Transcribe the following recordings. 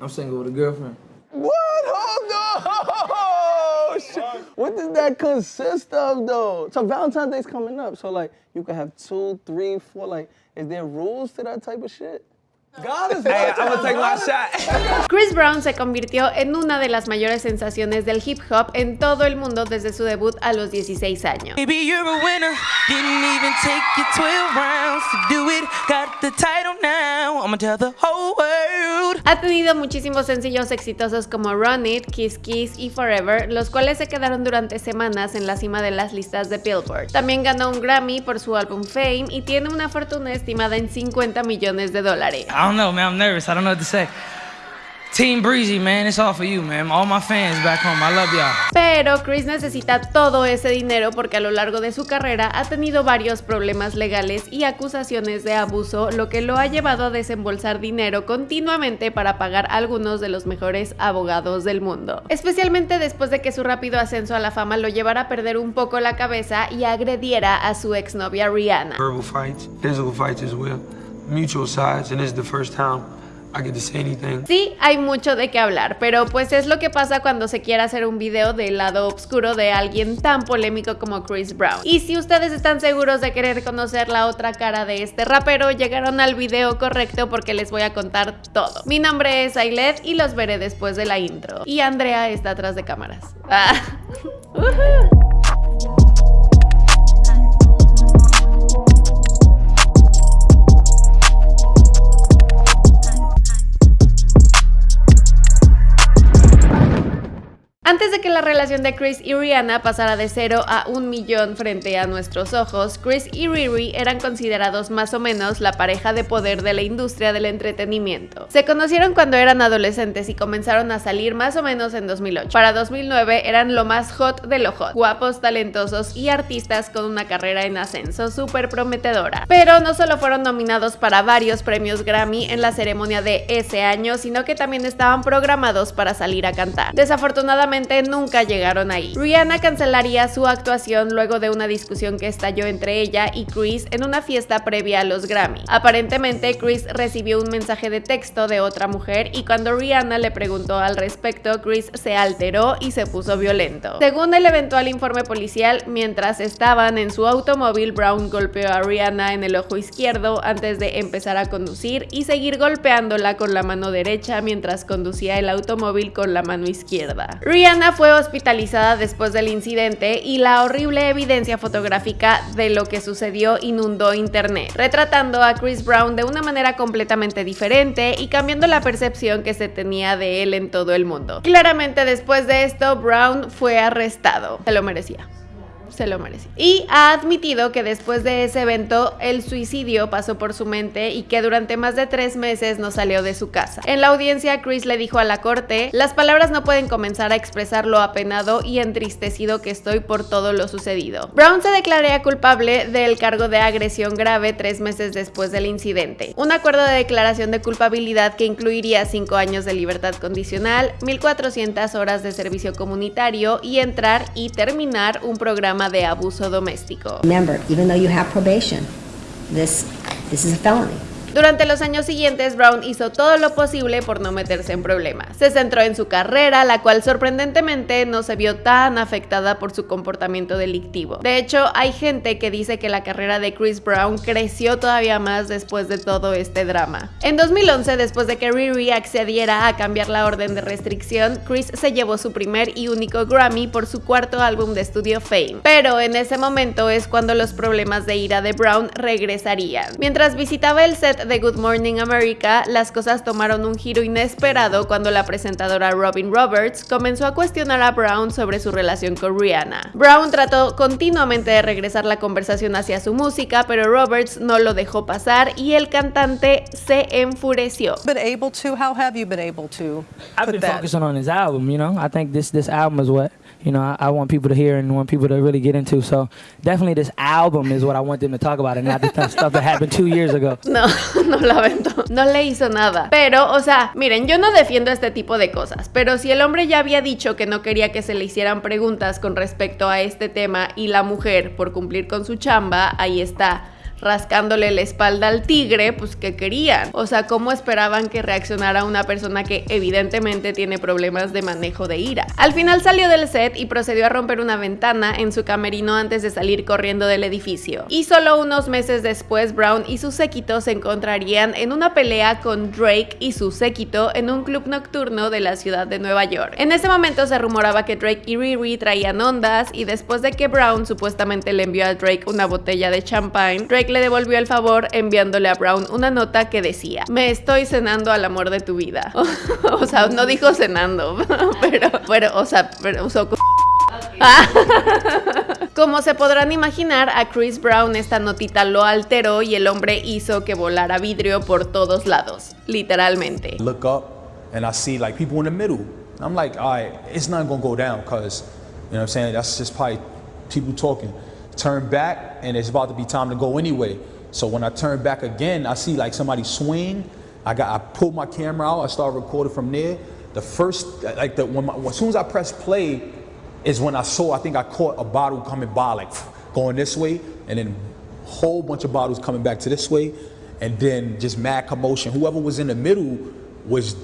I'm single with a girlfriend. What? Hold on! Oh, shit. What does that consist of, though? So Valentine's Day's coming up, so like you can have two, three, four. Like, is there rules to that type of shit? God is hey, I'm gonna take my shot. Chris Brown se convirtió en una de las mayores sensaciones del hip hop en todo el mundo desde su debut a los 16 años. Ha tenido muchísimos sencillos exitosos como Run It, Kiss Kiss y Forever, los cuales se quedaron durante semanas en la cima de las listas de Billboard. También ganó un Grammy por su álbum Fame y tiene una fortuna estimada en 50 millones de dólares. I don't know, man. I'm nervous. I don't know what to say. Team Breezy, man, it's all for you, man. All my fans back home, I love y'all. Pero Chris necesita todo ese dinero porque a lo largo de su carrera ha tenido varios problemas legales y acusaciones de abuso, lo que lo ha llevado a desembolsar dinero continuamente para pagar a algunos de los mejores abogados del mundo. Especialmente después de que su rápido ascenso a la fama lo llevara a perder un poco la cabeza y agrediera a su exnovia Rihanna. Verbal fights, physical fights as well. Mutual sides, and this is the first time I to say anything. Sí, hay mucho de qué hablar, pero pues es lo que pasa cuando se quiere hacer un video del lado oscuro de alguien tan polémico como Chris Brown. Y si ustedes están seguros de querer conocer la otra cara de este rapero, llegaron al video correcto porque les voy a contar todo. Mi nombre es Ailet y los veré después de la intro. Y Andrea está atrás de cámaras. Ah. Antes de Chris y Rihanna pasara de 0 a un millón frente a nuestros ojos, Chris y Riri eran considerados más o menos la pareja de poder de la industria del entretenimiento. Se conocieron cuando eran adolescentes y comenzaron a salir más o menos en 2008. Para 2009 eran lo más hot de lo hot, guapos, talentosos y artistas con una carrera en ascenso súper prometedora. Pero no solo fueron nominados para varios premios Grammy en la ceremonia de ese año, sino que también estaban programados para salir a cantar. Desafortunadamente nunca llegaron ahí. Rihanna cancelaría su actuación luego de una discusión que estalló entre ella y Chris en una fiesta previa a los Grammy. Aparentemente Chris recibió un mensaje de texto de otra mujer y cuando Rihanna le preguntó al respecto, Chris se alteró y se puso violento. Según el eventual informe policial, mientras estaban en su automóvil, Brown golpeó a Rihanna en el ojo izquierdo antes de empezar a conducir y seguir golpeándola con la mano derecha mientras conducía el automóvil con la mano izquierda. Rihanna fue hospitalizada después del incidente y la horrible evidencia fotográfica de lo que sucedió inundó internet, retratando a Chris Brown de una manera completamente diferente y cambiando la percepción que se tenía de él en todo el mundo. Claramente después de esto, Brown fue arrestado. Se lo merecía se lo merecía. Y ha admitido que después de ese evento el suicidio pasó por su mente y que durante más de tres meses no salió de su casa. En la audiencia, Chris le dijo a la corte, las palabras no pueden comenzar a expresar lo apenado y entristecido que estoy por todo lo sucedido. Brown se declararía culpable del cargo de agresión grave tres meses después del incidente. Un acuerdo de declaración de culpabilidad que incluiría cinco años de libertad condicional, 1400 horas de servicio comunitario y entrar y terminar un programa de abuso doméstico. Remember, even though you have probation, this, this is a felony. Durante los años siguientes, Brown hizo todo lo posible por no meterse en problemas. Se centró en su carrera, la cual sorprendentemente no se vio tan afectada por su comportamiento delictivo. De hecho, hay gente que dice que la carrera de Chris Brown creció todavía más después de todo este drama. En 2011, después de que Riri accediera a cambiar la orden de restricción, Chris se llevó su primer y único Grammy por su cuarto álbum de estudio Fame. Pero en ese momento es cuando los problemas de ira de Brown regresarían. Mientras visitaba el set de Good Morning America, las cosas tomaron un giro inesperado cuando la presentadora Robin Roberts comenzó a cuestionar a Brown sobre su relación con Rihanna. Brown trató continuamente de regresar la conversación hacia su música, pero Roberts no lo dejó pasar y el cantante se enfureció. Been able to? How have you been able to? I've been focusing on his album, you know. I think this this album is what you know I, I, want people to hear and want people to really get into. So definitely this album is what I want them to talk about and not the stuff that happened two years ago. No, no la aventó. No le hizo nada. Pero, o sea, miren, yo no defiendo este tipo de cosas, pero si el hombre ya había dicho que no quería que se le hicieran preguntas con respecto a este tema y la mujer, por cumplir con su chamba, ahí está rascándole la espalda al tigre, pues ¿qué querían? O sea, ¿cómo esperaban que reaccionara una persona que evidentemente tiene problemas de manejo de ira? Al final salió del set y procedió a romper una ventana en su camerino antes de salir corriendo del edificio. Y solo unos meses después, Brown y su séquito se encontrarían en una pelea con Drake y su séquito en un club nocturno de la ciudad de Nueva York. En ese momento se rumoraba que Drake y Riri traían ondas y después de que Brown supuestamente le envió a Drake una botella de champagne, Drake le devolvió el favor enviándole a Brown una nota que decía, me estoy cenando al amor de tu vida. o sea, no dijo cenando, pero, pero, o sea, pero usó... Como se podrán imaginar, a Chris Brown esta notita lo alteró y el hombre hizo que volara vidrio por todos lados, literalmente. Look up and I see like people in the middle. I'm like, all right, it's not gonna go down because, you know what I'm saying? That's just probably people talking. Turn back and it's about to be time to go anyway. So when I turn back again, I see like somebody swing. I got, I pull my camera out. I start recording from there. The first, like the when my, as soon as I press play, is when I saw. I think I caught a bottle coming by, like going this way, and then whole bunch of bottles coming back to this way, and then just mad commotion. Whoever was in the middle was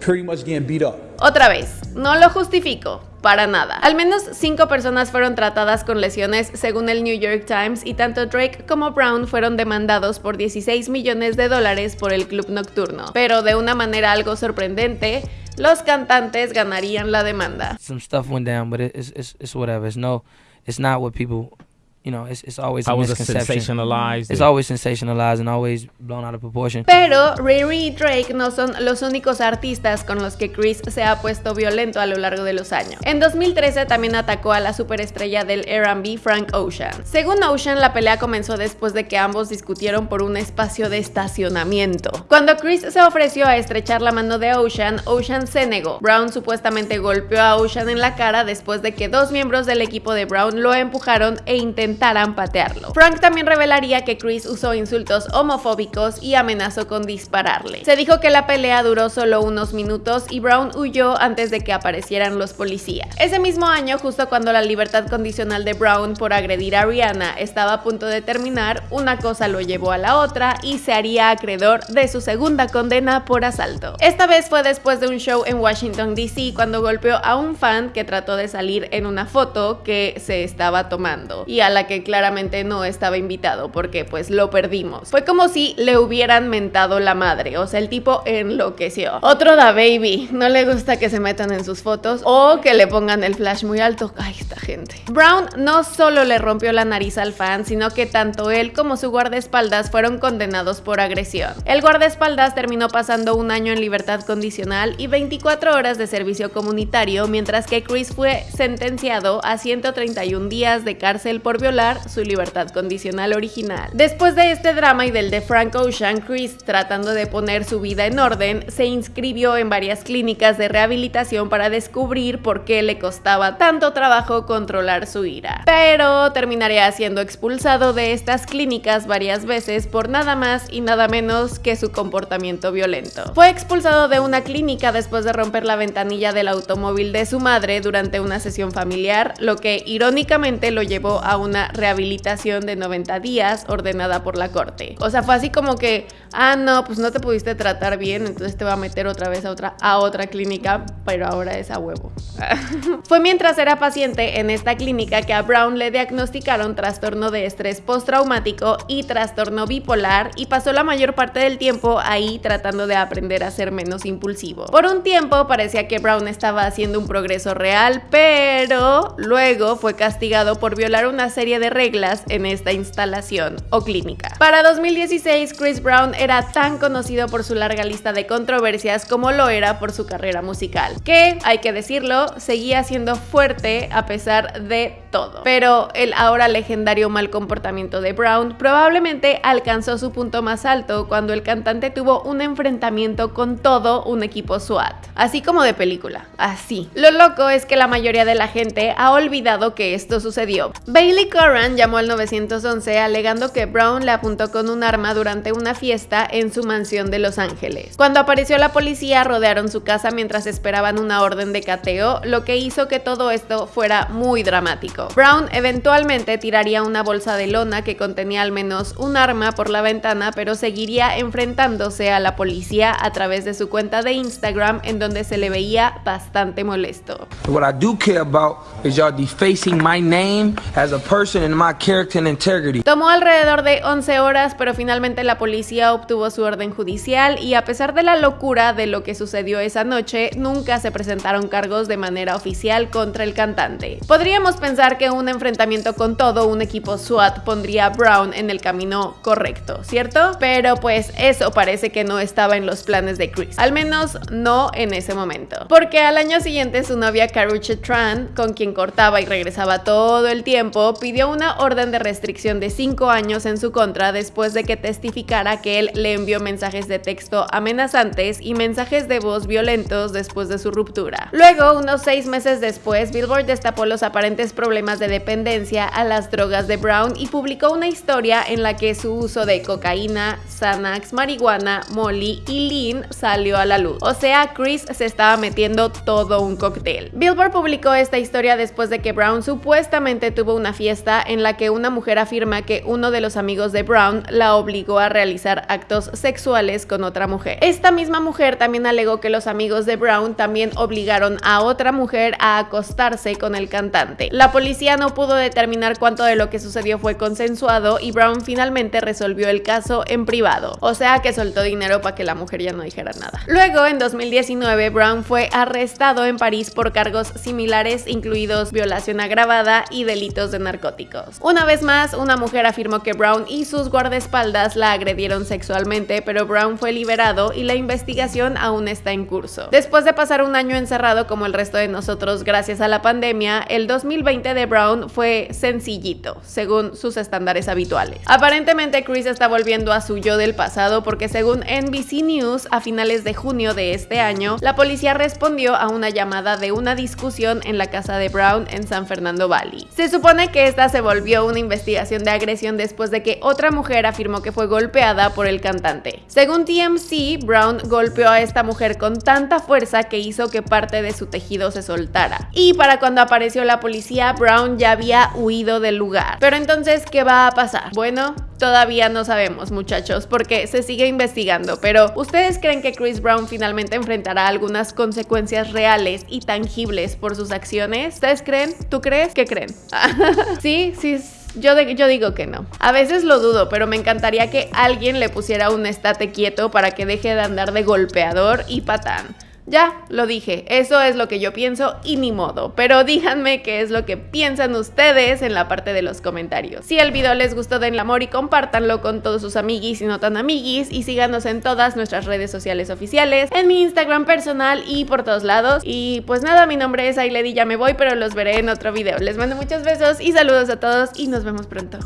pretty much getting beat up. Otra vez, no lo justifico, para nada. Al menos cinco personas fueron tratadas con lesiones según el New York Times y tanto Drake como Brown fueron demandados por 16 millones de dólares por el club nocturno. Pero de una manera algo sorprendente, los cantantes ganarían la demanda. Some stuff went down, but it, it's, it's, it's whatever. It's no, it's not what people, you know, it's, it's always I a was a misconception. sensationalized. It's always sensationalized and always blown out of proportion. Pero Riri y Drake no son los únicos artistas con los que Chris se ha puesto violento a lo largo de los años. En 2013 también atacó a la superestrella del R&B Frank Ocean. Según Ocean, la pelea comenzó después de que ambos discutieron por un espacio de estacionamiento. Cuando Chris se ofreció a estrechar la mano de Ocean, Ocean se negó. Brown supuestamente golpeó a Ocean en la cara después de que dos miembros del equipo de Brown lo empujaron e intentaran patearlo. Frank también revelaría que Chris usó insultos homofóbicos y amenazó con dispararle. Se dijo que la pelea duró solo unos minutos y Brown huyó antes de que aparecieran los policías. Ese mismo año, justo cuando la libertad condicional de Brown por agredir a Rihanna estaba a punto de terminar, una cosa lo llevó a la otra y se haría acreedor de su segunda condena por asalto. Esta vez fue después de un show en Washington DC cuando golpeó a un fan que trató de salir en una foto que se estaba tomando y a la que claramente no estaba invitado porque pues lo perdimos. Fue como si le hubieran mentado la madre, o sea, el tipo enloqueció. Otro da baby, no le gusta que se metan en sus fotos o que le pongan el flash muy alto. Ay, esta gente. Brown no solo le rompió la nariz al fan, sino que tanto él como su guardaespaldas fueron condenados por agresión. El guardaespaldas terminó pasando un año en libertad condicional y 24 horas de servicio comunitario, mientras que Chris fue sentenciado a 131 días de cárcel por su libertad condicional original. Después de este drama y del de Frank Ocean, Chris, tratando de poner su vida en orden, se inscribió en varias clínicas de rehabilitación para descubrir por qué le costaba tanto trabajo controlar su ira. Pero terminaría siendo expulsado de estas clínicas varias veces por nada más y nada menos que su comportamiento violento. Fue expulsado de una clínica después de romper la ventanilla del automóvil de su madre durante una sesión familiar, lo que irónicamente lo llevó a una rehabilitación de 90 días ordenada por la corte. O sea, fue así como que, ah, no, pues no te pudiste tratar bien, entonces te va a meter otra vez a otra, a otra clínica, pero ahora es a huevo. fue mientras era paciente en esta clínica que a Brown le diagnosticaron trastorno de estrés postraumático y trastorno bipolar y pasó la mayor parte del tiempo ahí tratando de aprender a ser menos impulsivo. Por un tiempo parecía que Brown estaba haciendo un progreso real, pero luego fue castigado por violar una serie de reglas en esta instalación o clínica. Para 2016, Chris Brown era tan conocido por su larga lista de controversias como lo era por su carrera musical, que, hay que decirlo, seguía siendo fuerte a pesar de todo. Pero el ahora legendario mal comportamiento de Brown probablemente alcanzó su punto más alto cuando el cantante tuvo un enfrentamiento con todo un equipo SWAT, así como de película, así. Lo loco es que la mayoría de la gente ha olvidado que esto sucedió. Bailey Curran llamó al 911 alegando que Brown le apuntó con un arma durante una fiesta en su mansión de Los Ángeles. Cuando apareció la policía rodearon su casa mientras esperaban una orden de cateo, lo que hizo que todo esto fuera muy dramático. Brown eventualmente tiraría una bolsa de lona que contenía al menos un arma por la ventana, pero seguiría enfrentándose a la policía a través de su cuenta de Instagram en donde se le veía bastante molesto. What I do care about is y'all defacing my name as a person and my character and integrity. Tomó alrededor de 11 horas, pero finalmente la policía obtuvo su orden judicial y a pesar de la locura de lo que sucedió esa noche, nunca se presentaron cargos de manera oficial contra el cantante. Podríamos pensar que un enfrentamiento con todo un equipo SWAT pondría a Brown en el camino correcto, ¿cierto? Pero pues eso parece que no estaba en los planes de Chris, al menos no en ese momento. Porque al año siguiente su novia Karuche Tran, con quien cortaba y regresaba todo el tiempo, pidió una orden de restricción de 5 años en su contra después de que testificara que él le envió mensajes de texto amenazantes y mensajes de voz violentos después de su ruptura. Luego, unos 6 meses después, Billboard destapó los aparentes problemas de dependencia a las drogas de Brown y publicó una historia en la que su uso de cocaína, Xanax, marihuana, molly y lean salió a la luz. O sea, Chris se estaba metiendo todo un cóctel. Billboard publicó esta historia después de que Brown supuestamente tuvo una fiesta en la que una mujer afirma que uno de los amigos de Brown la obligó a realizar actos sexuales con otra mujer. Esta misma mujer también alegó que los amigos de Brown también obligaron a otra mujer a acostarse con el cantante. La policía no pudo determinar cuánto de lo que sucedió fue consensuado y Brown finalmente resolvió el caso en privado, o sea que soltó dinero para que la mujer ya no dijera nada. Luego, en 2019, Brown fue arrestado en París por cargos similares, incluidos violación agravada y delitos de narcóticos. Una vez más, una mujer afirmó que Brown y sus guardaespaldas la agredieron sexualmente, pero Brown fue liberado y la investigación aún está en curso. Después de pasar un año encerrado como el resto de nosotros gracias a la pandemia, el 2020 de Brown fue sencillito, según sus estándares habituales. Aparentemente Chris está volviendo a su yo del pasado porque según NBC News, a finales de junio de este año, la policía respondió a una llamada de una discusión en la casa de Brown en San Fernando Valley. Se supone que esta se volvió una investigación de agresión después de que otra mujer afirmó que fue golpeada por el cantante. Según TMC, Brown golpeó a esta mujer con tanta fuerza que hizo que parte de su tejido se soltara. Y para cuando apareció la policía, Brown ya había huido del lugar. Pero entonces, ¿qué va a pasar? Bueno, todavía no sabemos muchachos porque se sigue investigando, pero ¿ustedes creen que Chris Brown finalmente enfrentará algunas consecuencias reales y tangibles por sus acciones? ¿Ustedes creen? ¿Tú crees? ¿Qué creen? sí, sí. Yo, yo digo que no. A veces lo dudo, pero me encantaría que alguien le pusiera un estate quieto para que deje de andar de golpeador y patán. Ya, lo dije, eso es lo que yo pienso y ni modo, pero díganme qué es lo que piensan ustedes en la parte de los comentarios. Si el video les gustó denle amor y compártanlo con todos sus amiguis y no tan amiguis y síganos en todas nuestras redes sociales oficiales, en mi Instagram personal y por todos lados. Y pues nada, mi nombre es Ailedi, ya me voy, pero los veré en otro video. Les mando muchos besos y saludos a todos y nos vemos pronto.